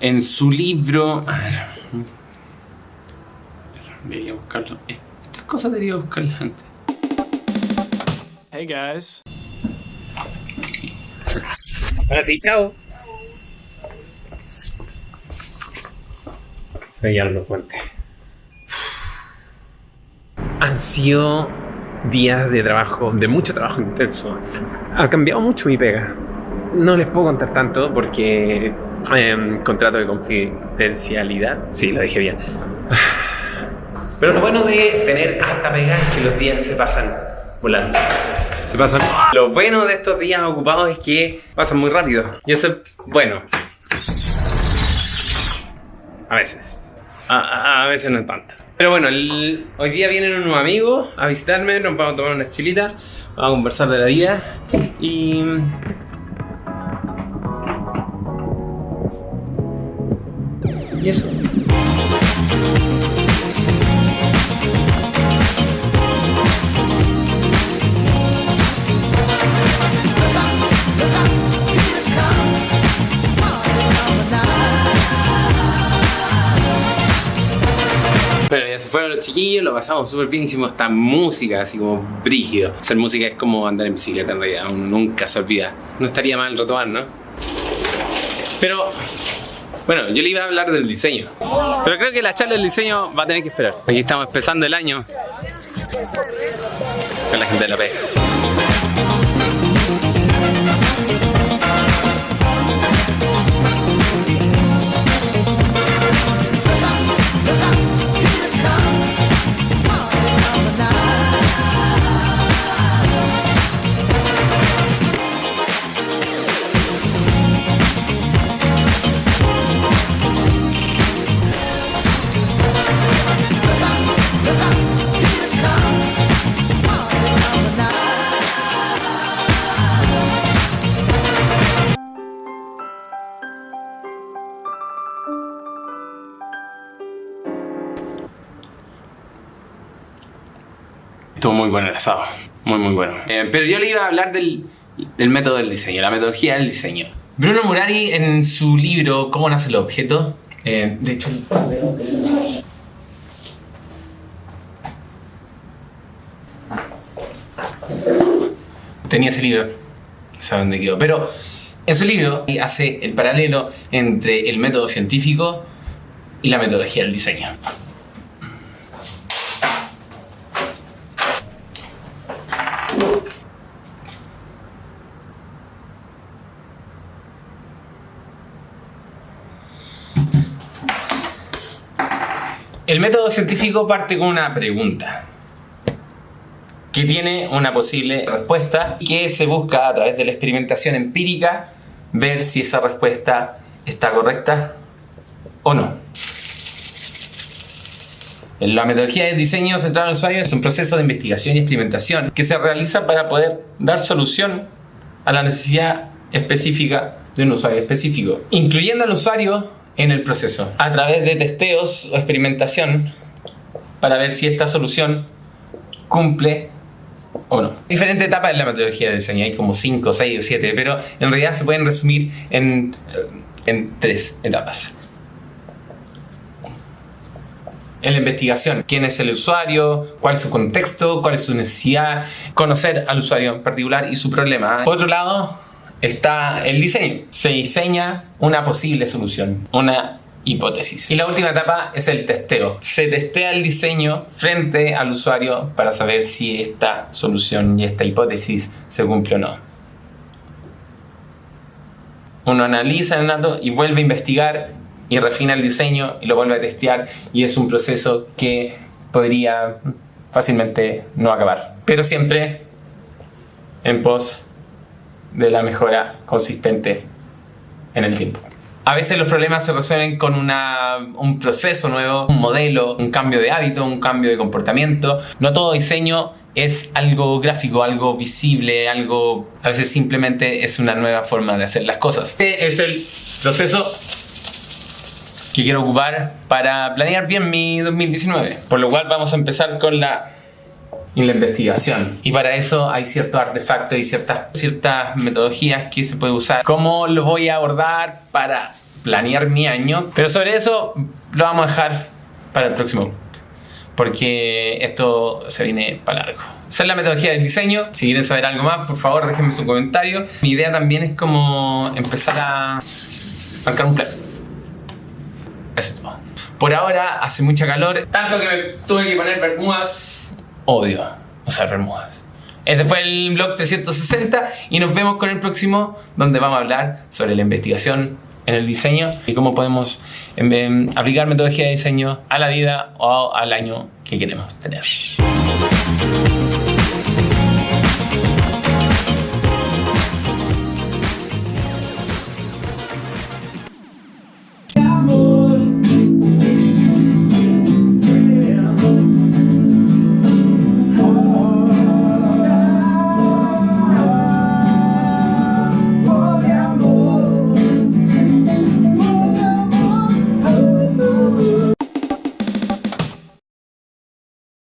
en su libro... A ver. Debería buscarlo. Estas cosas debería buscarlas antes. Hey guys. Ahora sí, chao. Soy Arno Puente. Han sido días de trabajo, de mucho trabajo intenso. Ha cambiado mucho mi pega. No les puedo contar tanto porque em, contrato de confidencialidad. Sí, lo dije bien. Pero lo bueno de tener harta pega es que los días se pasan volando. Se pasan. Lo bueno de estos días ocupados es que pasan muy rápido. Y eso es bueno. A veces. A, a- a veces no tanto. Pero bueno, el- hoy día vienen unos amigos a visitarme, nos vamos a tomar unas chilitas, vamos a conversar de la vida y... Y eso. Pero ya se fueron los chiquillos, lo pasamos súper bien, hicimos esta música así como brígido. Hacer música es como andar en bicicleta en realidad, nunca se olvida. No estaría mal retomar, ¿no? Pero, bueno, yo le iba a hablar del diseño. Pero creo que la charla del diseño va a tener que esperar. Aquí estamos empezando el año con la gente de la pega. Estuvo muy bueno el asado. Muy, muy bueno. Eh, pero yo le iba a hablar del, del método del diseño, la metodología del diseño. Bruno Murari, en su libro ¿Cómo nace el objeto? eh, de hecho, tenía ese libro. Sé dónde quedó. Pero en su libro hace el paralelo entre el método científico y la metodología del diseño. El método científico parte con una pregunta que tiene una posible respuesta que se busca a través de la experimentación empírica ver si esa respuesta está correcta o no. La metodología de diseño centrado en usuario es un proceso de investigación y experimentación que se realiza para poder dar solución a la necesidad específica de un usuario específico, incluyendo al usuario en el proceso, a través de testeos o experimentación para ver si esta solución cumple o no. Diferentes etapas en la metodología de diseño, hay como 5, 6 o 7, pero en realidad se pueden resumir en, en tres etapas. En la investigación, quién es el usuario, cuál es su contexto, cuál es su necesidad, conocer al usuario en particular y su problema. Por otro lado, está el diseño. Se diseña una posible solución, una hipótesis. Y la última etapa es el testeo. Se testea el diseño frente al usuario para saber si esta solución y esta hipótesis se cumple o no. Uno analiza el dato y vuelve a investigar y refina el diseño y lo vuelve a testear y es un proceso que podría fácilmente no acabar. Pero siempre en pos de la mejora consistente en el tiempo. A veces los problemas se resuelven con una, un proceso nuevo, un modelo, un cambio de hábito, un cambio de comportamiento. No todo diseño es algo gráfico, algo visible, algo... A veces simplemente es una nueva forma de hacer las cosas. Este es el proceso que quiero ocupar para planear bien mi 2019. Por lo cual vamos a empezar con la y la investigación. Y para eso hay ciertos artefactos y ciertas, ciertas metodologías que se puede usar. ¿Cómo los voy a abordar para planear mi año. Pero sobre eso lo vamos a dejar para el próximo porque esto se viene para largo. Esa es la metodología del diseño. Si quieren saber algo más, por favor, déjenme su comentario. Mi idea también es como empezar a marcar un plan. Eso es todo. Por ahora hace mucha calor, tanto que me tuve que poner bermudas. Odio usar bermudas. Este fue el blog 360 y nos vemos con el próximo donde vamos a hablar sobre la investigación en el diseño y cómo podemos em, em, aplicar metodología de diseño a la vida o al año que queremos tener.